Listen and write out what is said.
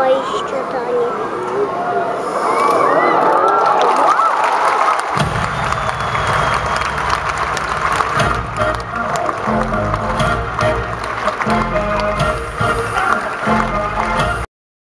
moich czytanie.